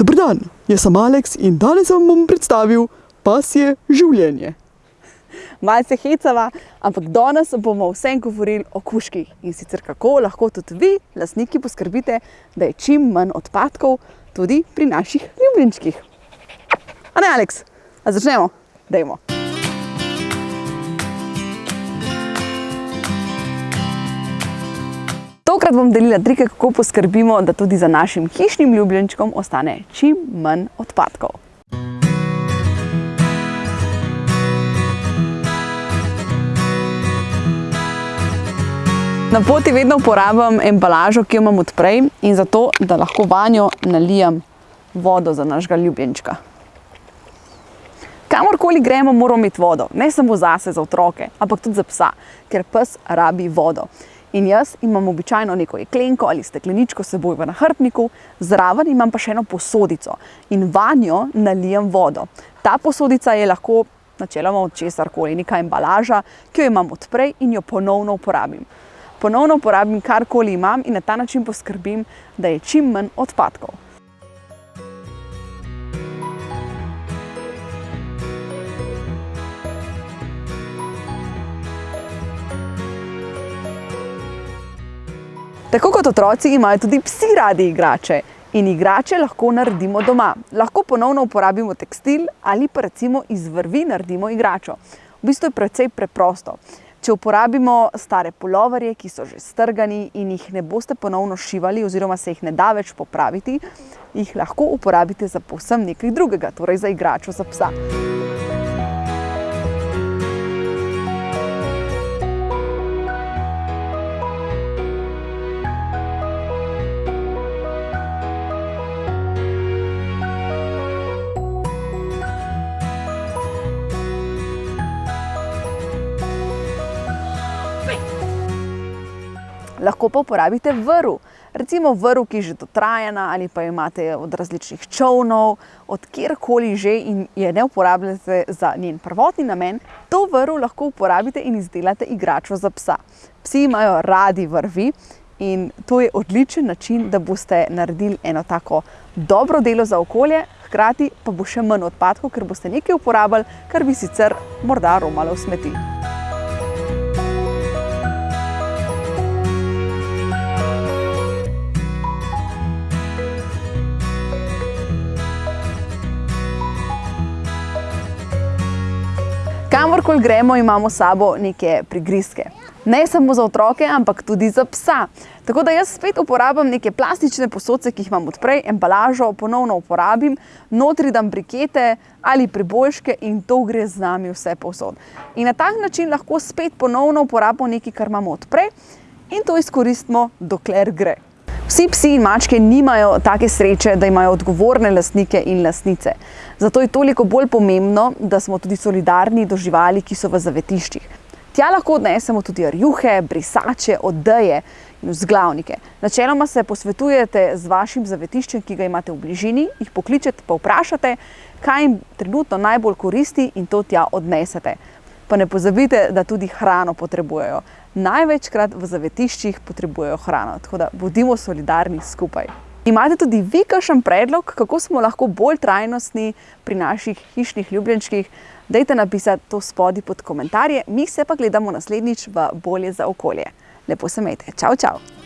Dober dan, jaz sem Aleks in danes vam bom predstavil pasje življenje. Malce hecava, ampak danes bomo vsem govorili o kužkih in sicer kako lahko tudi vi, lastniki, poskrbite, da je čim manj odpadkov tudi pri naših ljubljenčkih. A ne, Aleks? A začnemo? Dajmo. Tokrat bom delila trike, kako poskrbimo, da tudi za našim hišnim ljubljenčkom ostane čim manj odpadkov. Na poti vedno uporabljam embalažo, ki jo imam odprej in zato, da lahko vanjo nalijem vodo za našega ljubljenčka. Kamorkoli gremo, moramo imeti vodo. Ne samo zase, za otroke, ampak tudi za psa, ker pes rabi vodo. In jaz imam običajno neko jeklenko ali stekleničko seboj v nahrbtniku, zraven imam pa še eno posodico in vanjo nalijem vodo. Ta posodica je lahko načeloma od česarkoli, neka embalaža, ki jo imam odprej in jo ponovno uporabim. Ponovno uporabim karkoli imam in na ta način poskrbim, da je čim manj odpadkov. Tako kot otroci imajo tudi psi radi igrače in igrače lahko naredimo doma. Lahko ponovno uporabimo tekstil ali pa recimo iz vrvi naredimo igračo. V bistvu je precej preprosto. Če uporabimo stare puloverje, ki so že strgani in jih ne boste ponovno šivali oziroma se jih ne da več popraviti, jih lahko uporabite za povsem nekaj drugega, torej za igračo za psa. Lahko pa uporabite vrv. Recimo vrv, ki je že dotrajana ali pa imate od različnih čovnov, od kjerkoli že in je ne uporabljate za njen prvotni namen, to vrv lahko uporabite in izdelate igračo za psa. Psi imajo radi vrvi in to je odličen način, da boste naredili eno tako dobro delo za okolje, hkrati pa bo še manj odpadkov, ker boste nekaj uporabili, kar bi sicer morda romalo v smeti. Kamorkoli gremo, imamo sabo neke prigrizke. Ne samo za otroke, ampak tudi za psa. Tako da jaz spet uporabljam neke plastične posodce, ki jih imam odprej, embalažo ponovno uporabim, notri dam brikete ali priboljške in to gre z nami vse povsod. In na tak način lahko spet ponovno uporabimo nekaj, kar imamo odprej in to izkoristimo, dokler gre. Vsi psi in mačke nimajo take sreče, da imajo odgovorne lastnike in lastnice. Zato je toliko bolj pomembno, da smo tudi solidarni do živali, ki so v zavetiščih. Tja lahko odnesemo tudi rjuhe, brisače, odeje in vzglavnike. Načeloma se posvetujete z vašim zavetiščem, ki ga imate v bližini, jih pokličete pa vprašate, kaj jim trenutno najbolj koristi in to tja odnesete. Pa ne pozabite, da tudi hrano potrebujejo. Največkrat v zavetiščih potrebujejo hrano, tako da bodimo solidarni skupaj. Imate tudi vi kakšen predlog, kako smo lahko bolj trajnostni pri naših hišnih ljubljenčkih? Dajte napisati to spodaj pod komentarje, mi se pa gledamo naslednjič v Bolje za okolje. Lepo se imejte. Čau, čau!